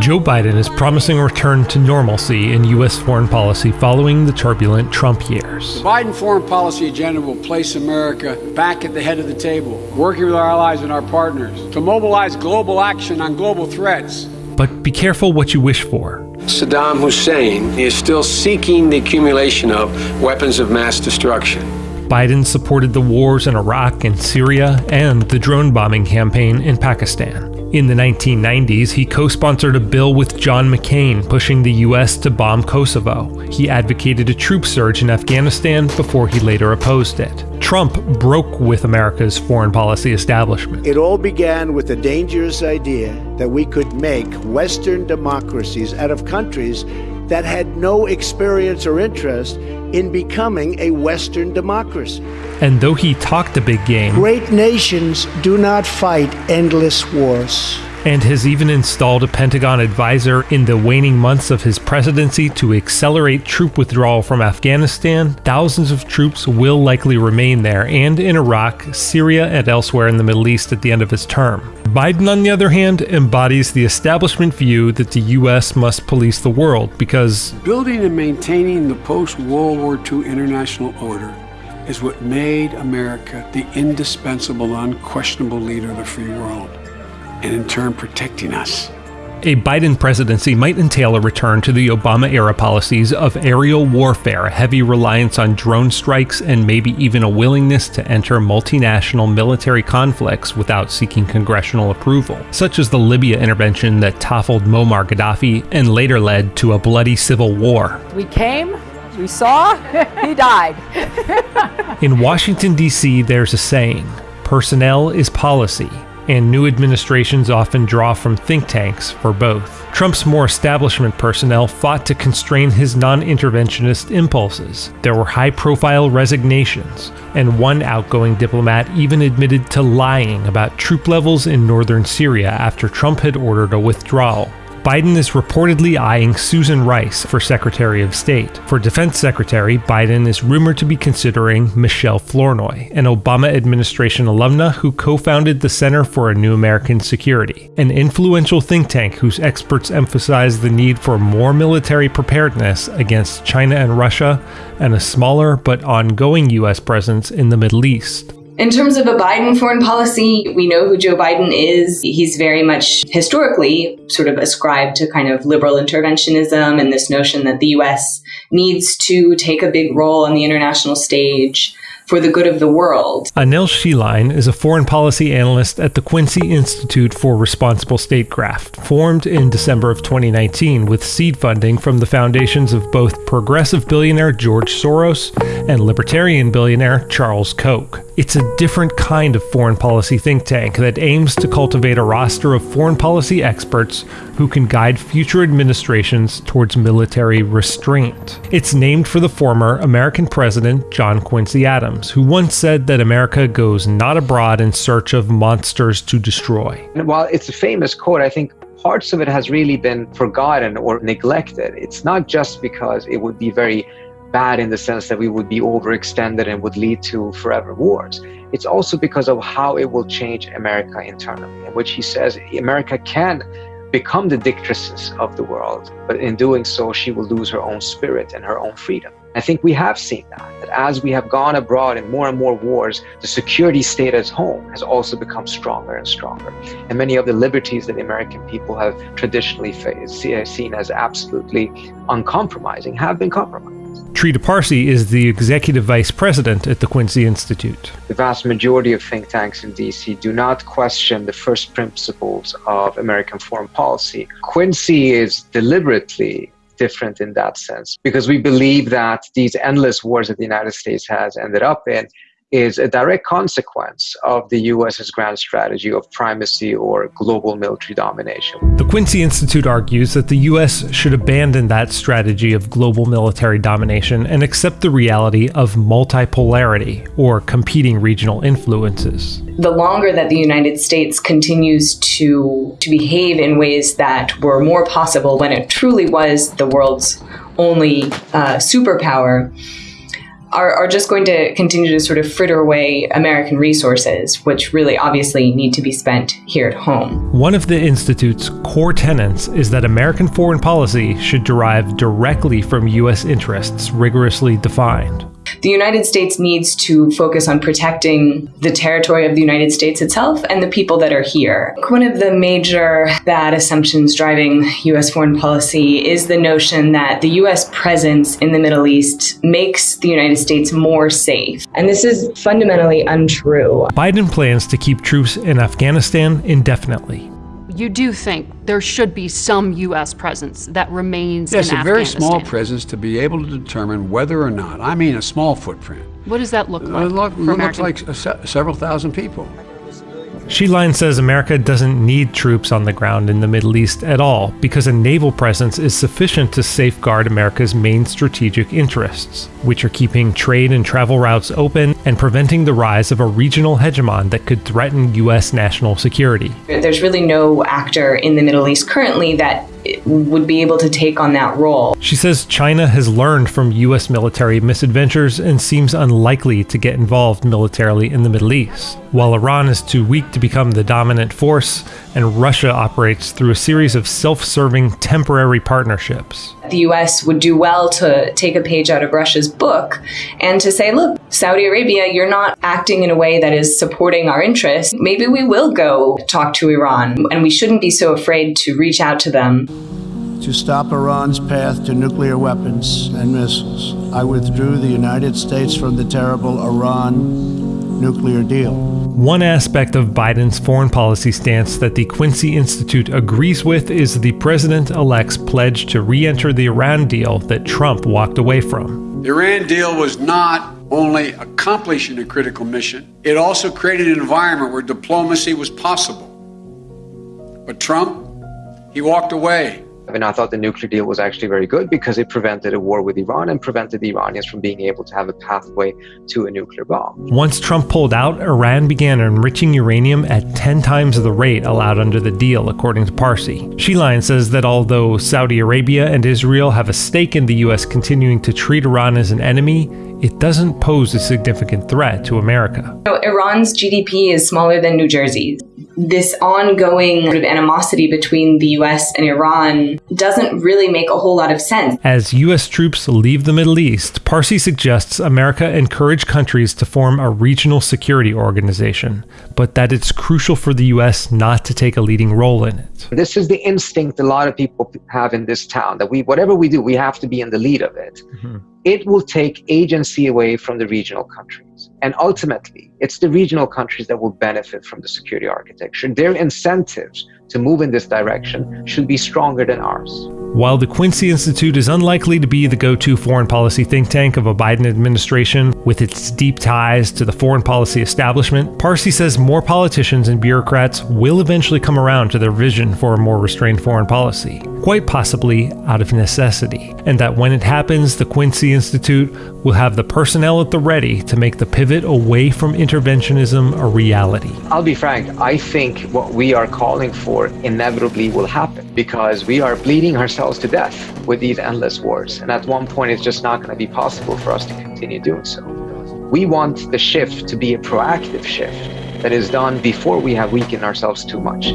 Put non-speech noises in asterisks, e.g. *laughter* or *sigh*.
Joe Biden is promising a return to normalcy in U.S. foreign policy following the turbulent Trump years. The Biden foreign policy agenda will place America back at the head of the table, working with our allies and our partners to mobilize global action on global threats. But be careful what you wish for. Saddam Hussein is still seeking the accumulation of weapons of mass destruction. Biden supported the wars in Iraq and Syria and the drone bombing campaign in Pakistan. In the 1990s, he co sponsored a bill with John McCain pushing the US to bomb Kosovo. He advocated a troop surge in Afghanistan before he later opposed it. Trump broke with America's foreign policy establishment. It all began with the dangerous idea that we could make Western democracies out of countries that had no experience or interest in becoming a Western democracy. And though he talked a big game, great nations do not fight endless wars and has even installed a Pentagon advisor in the waning months of his presidency to accelerate troop withdrawal from Afghanistan, thousands of troops will likely remain there and in Iraq, Syria, and elsewhere in the Middle East at the end of his term. Biden, on the other hand, embodies the establishment view that the U.S. must police the world because building and maintaining the post World War II international order is what made America the indispensable, unquestionable leader of the free world and in turn protecting us. A Biden presidency might entail a return to the Obama era policies of aerial warfare, heavy reliance on drone strikes, and maybe even a willingness to enter multinational military conflicts without seeking congressional approval, such as the Libya intervention that toppled Muammar Gaddafi and later led to a bloody civil war. We came, we saw, *laughs* he died. *laughs* In Washington, D.C., there's a saying personnel is policy and new administrations often draw from think tanks for both. Trump's more establishment personnel fought to constrain his non interventionist impulses. There were high profile resignations, and one outgoing diplomat even admitted to lying about troop levels in northern Syria after Trump had ordered a withdrawal. Biden is reportedly eyeing Susan Rice for Secretary of State. For Defense Secretary, Biden is rumored to be considering Michelle Flournoy, an Obama administration alumna who co founded the Center for a New American Security, an influential think tank whose experts emphasize the need for more military preparedness against China and Russia and a smaller but ongoing U.S. presence in the Middle East. In terms of a Biden foreign policy, we know who Joe Biden is. He's very much historically sort of ascribed to kind of liberal interventionism and this notion that the US needs to take a big role on the international stage for the good of the world. Annelle Sheline is a foreign policy analyst at the Quincy Institute for Responsible Statecraft, formed in December of 2019 with seed funding from the foundations of both progressive billionaire George Soros and libertarian billionaire Charles Koch. It's a different kind of foreign policy think tank that aims to cultivate a roster of foreign policy experts who can guide future administrations towards military restraint. It's named for the former American President John Quincy Adams, who once said that America goes not abroad in search of monsters to destroy. And while it's a famous quote, I think parts of it has really been forgotten or neglected. It's not just because it would be very bad in the sense that we would be overextended and would lead to forever wars. It's also because of how it will change America internally, in which he says America can become the dictatress of the world, but in doing so, she will lose her own spirit and her own freedom. I think we have seen that, that as we have gone abroad in more and more wars, the security state at home has also become stronger and stronger. And many of the liberties that the American people have traditionally seen as absolutely uncompromising have been compromised. Trita Parsi is the executive vice president at the Quincy Institute. The vast majority of think tanks in DC do not question the first principles of American foreign policy. Quincy is deliberately different in that sense because we believe that these endless wars that the United States has ended up in is a direct consequence of the US's grand strategy of primacy or global military domination. The Quincy Institute argues that the US should abandon that strategy of global military domination and accept the reality of multipolarity or competing regional influences. The longer that the United States continues to, to behave in ways that were more possible when it truly was the world's only uh, superpower, are, are just going to continue to sort of fritter away American resources, which really obviously need to be spent here at home. One of the Institute's core tenets is that American foreign policy should derive directly from U.S. interests rigorously defined the United States needs to focus on protecting the territory of the United States itself and the people that are here. One of the major bad assumptions driving U.S. foreign policy is the notion that the U.S. presence in the Middle East makes the United States more safe. And this is fundamentally untrue. Biden plans to keep troops in Afghanistan indefinitely you do think there should be some U.S. presence that remains yes, in a very small presence to be able to determine whether or not, I mean a small footprint. What does that look uh, like? It look, looks like several thousand people. Sheline says America doesn't need troops on the ground in the Middle East at all because a naval presence is sufficient to safeguard America's main strategic interests, which are keeping trade and travel routes open and preventing the rise of a regional hegemon that could threaten U.S. national security. There's really no actor in the Middle East currently that would be able to take on that role. She says China has learned from U.S. military misadventures and seems unlikely to get involved militarily in the Middle East, while Iran is too weak to become the dominant force, and Russia operates through a series of self serving temporary partnerships. The U.S. would do well to take a page out of Russia's book and to say, look, Saudi Arabia, you're not acting in a way that is supporting our interests. Maybe we will go talk to Iran, and we shouldn't be so afraid to reach out to them to stop Iran's path to nuclear weapons and missiles. I withdrew the United States from the terrible Iran nuclear deal. One aspect of Biden's foreign policy stance that the Quincy Institute agrees with is the president elect's pledge to re enter the Iran deal that Trump walked away from. The Iran deal was not only accomplishing a critical mission, it also created an environment where diplomacy was possible. But Trump, he walked away. And I thought the nuclear deal was actually very good because it prevented a war with Iran and prevented the Iranians from being able to have a pathway to a nuclear bomb. Once Trump pulled out, Iran began enriching uranium at 10 times the rate allowed under the deal, according to Parsi. Sheline says that although Saudi Arabia and Israel have a stake in the U.S. continuing to treat Iran as an enemy, it doesn't pose a significant threat to America. So Iran's GDP is smaller than New Jersey's this ongoing sort of animosity between the US and Iran doesn't really make a whole lot of sense. As US troops leave the Middle East, Parsi suggests America encourage countries to form a regional security organization, but that it's crucial for the US not to take a leading role in it. This is the instinct a lot of people have in this town that we whatever we do, we have to be in the lead of it. Mm-hmm. It will take agency away from the regional And ultimately, it's the regional countries that will benefit from the security architecture. Their incentives to move in this direction should be stronger than ours. While the Quincy Institute is unlikely to be the go to foreign policy think tank of a Biden administration with its deep ties to the foreign policy establishment, Parsi says more politicians and bureaucrats will eventually come around to their vision for a more restrained foreign policy, quite possibly out of necessity, and that when it happens, the Quincy Institute will have the personnel at the ready to make the pivot away from interventionism a reality. I'll be frank, I think what we are calling for inevitably will happen because we are bleeding ourselves to death with these endless wars. And at one point, it's just not going to be possible for us to continue doing so. We want the shift to be a proactive shift that is done before we have weakened ourselves too much.